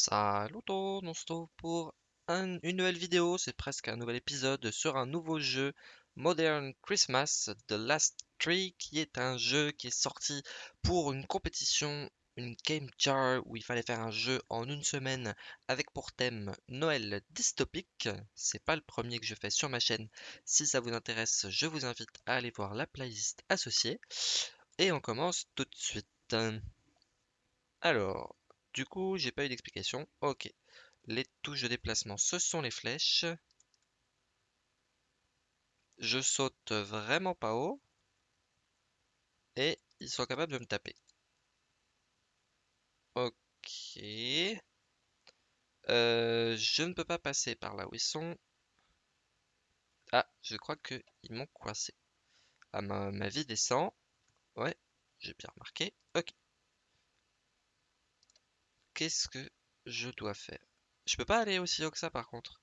Salut tout, on se retrouve pour un- une nouvelle vidéo, c'est presque un nouvel épisode sur un nouveau jeu Modern Christmas The Last Tree qui est un jeu qui est sorti pour une compétition, une game jar où il fallait faire un jeu en une semaine avec pour thème Noël dystopique. C'est pas le premier que je fais sur ma chaîne. Si ça vous intéresse, je vous invite à aller voir la playlist associée. Et on commence tout de suite. Alors, du coup, j'ai pas eu d'explication. Ok. Les touches de déplacement, ce sont les flèches. Je saute vraiment pas haut. Et ils sont capables de me taper. Ok. Euh, je ne peux pas passer par là où ils sont. Ah, je crois qu'ils m'ont coincé. Ah, ma, ma vie descend. Ouais, j'ai bien remarqué. Ok. Qu'est-ce que je dois faire? Je peux pas aller aussi haut que ça par contre.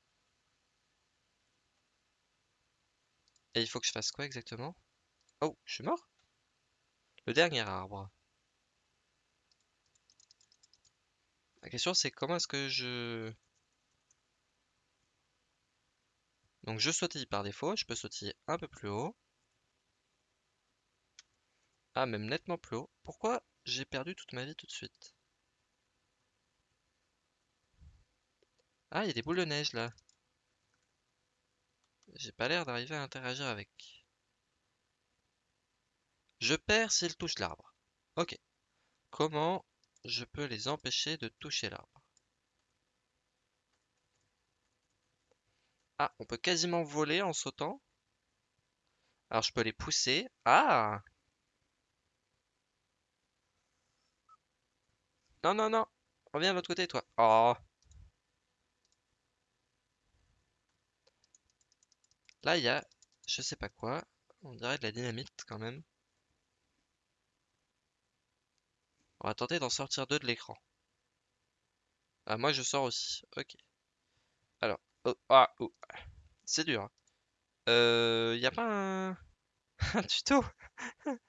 Et il faut que je fasse quoi exactement? Oh, je suis mort? Le dernier arbre. La question c'est comment est-ce que je... Donc je sautille par défaut, je peux sautiller un peu plus haut. Ah, même nettement plus haut. Pourquoi j'ai perdu toute ma vie tout de suite? Ah, il y a des boules de neige là. J'ai pas l'air d'arriver à interagir avec. Je perds s'ils touchent l'arbre. Ok. Comment je peux les empêcher de toucher l'arbre? Ah, on peut quasiment voler en sautant. Alors je peux les pousser. Ah! Non, non, non. Reviens de l'autre côté, toi. Oh. Là, il y a, je sais pas quoi. On dirait de la dynamite quand même. On va tenter d'en sortir deux de l'écran. Ah, moi je sors aussi. Ok. Alors. Oh, ah, oh. C'est dur. hein. Euh, y a pas un, un tuto?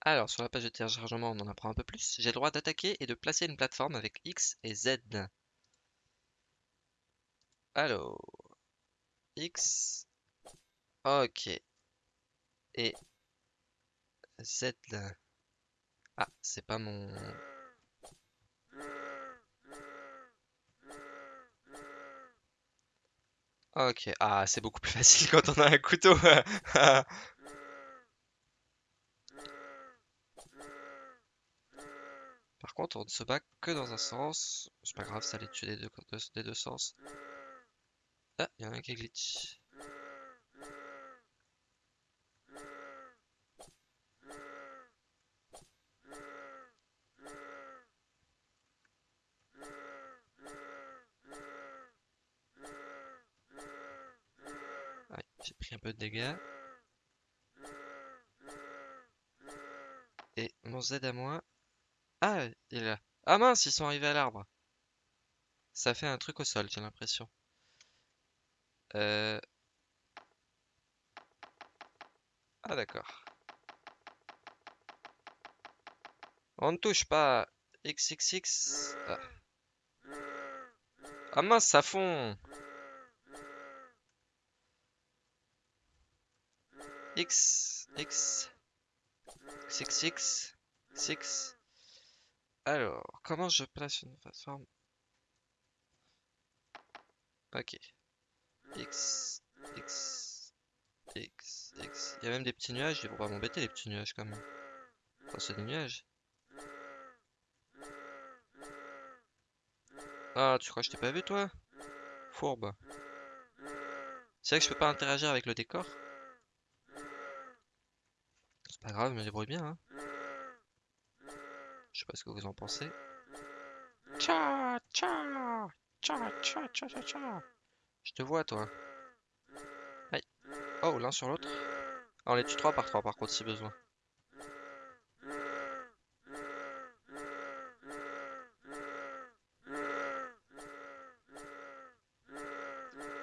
Alors, sur la page de téléchargement, on en apprend un peu plus. J'ai le droit d'attaquer et de placer une plateforme avec X et Z. Alors, X, ok, et Z. Ah, c'est pas mon... Ok, ah, c'est beaucoup plus facile quand on a un couteau. Par contre, on ne se bat que dans un sens. C'est pas grave, ça les tue des deux, des deux sens. Ah, il y a un qui glitch. J'ai pris un peu de dégâts. Et mon Z à moi. Ah, il est là. Ah mince, ils sont arrivés à l'arbre. Ça fait un truc au sol, j'ai l'impression. Euh... Ah d'accord. On ne touche pas. XXX. Ah, Ah mince, ça fond. X, X, XXX, 6. Alors, comment je place une plateforme? Ok. X, X, X, X. Il y a même des petits nuages, ils vont pas m'embêter les petits nuages quand même. Enfin, c'est des nuages. Ah, tu crois que je t'ai pas vu toi? Fourbe. C'est vrai que je peux pas interagir avec le décor? C'est pas grave, je me débrouille bien, hein. Je sais pas ce que vous en pensez. Tcha, tcha, tcha, tcha, tcha, tcha. Je te vois, toi. Aïe. Oh, l'un sur l'autre. Ah, on les tue 3 par 3 par contre, si besoin.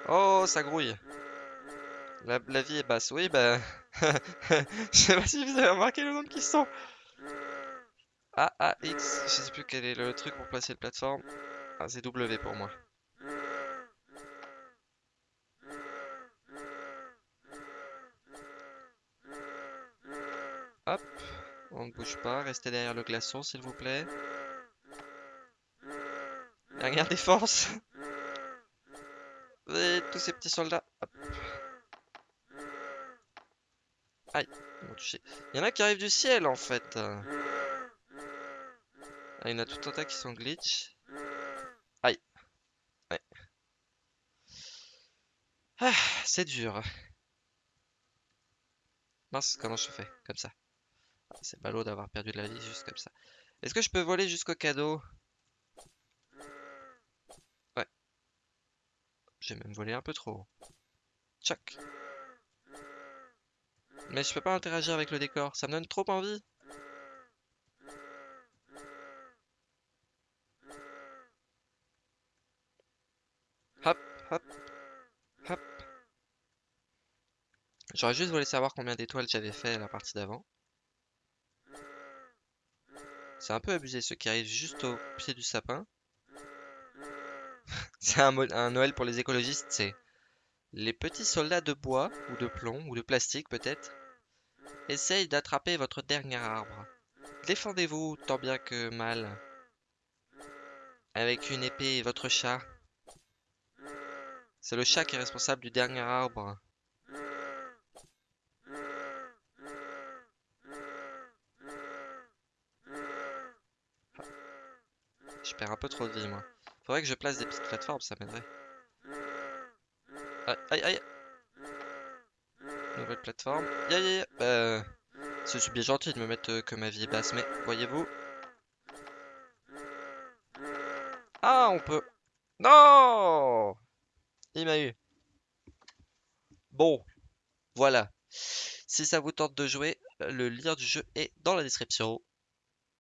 Oh, ça grouille. La, la vie est basse. Oui, bah... Je sais pas si vous avez remarqué le nombre qui sont. A, A, X. Je sais plus quel est le truc pour placer le plateforme. Ah, c'est W pour moi. Hop, on ne bouge pas, restez derrière le glaçon s'il vous plaît. Dernière défense. Et tous ces petits soldats. Hop. Aïe. Il y en a qui arrivent du ciel en fait. Ah, il y en a tout un tas qui sont glitch. Aïe. Ouais. Ah, c'est dur. Mince, comment je fais Comme ça? C'est ballot d'avoir perdu de la vie juste comme ça. Est-ce que je peux voler jusqu'au cadeau? Ouais. J'ai même volé un peu trop. Tchac. Mais je peux pas interagir avec le décor, ça me donne trop envie. Hop, hop, hop. J'aurais juste voulu savoir combien d'étoiles j'avais fait la partie d'avant. C'est un peu abusé ceux qui arrivent juste au pied du sapin. c'est un, Noël pour les écologistes, c'est les petits soldats de bois, ou de plomb, ou de plastique peut-être, essayent d'attraper votre dernier arbre. Défendez-vous tant bien que mal. Avec une épée et votre chat. C'est le chat qui est responsable du dernier arbre. Je perds un peu trop de vie, moi. Faudrait que je place des petites plateformes, ça m'aiderait. Aïe, aïe, aïe. Nouvelle plateforme. Aïe, aïe, aïe. Euh, c'est bien gentil de me mettre euh, que ma vie est basse, mais voyez-vous. Ah, on peut. Non Il m'a eu. Bon, voilà. Si ça vous tente de jouer, le lien du jeu est dans la description.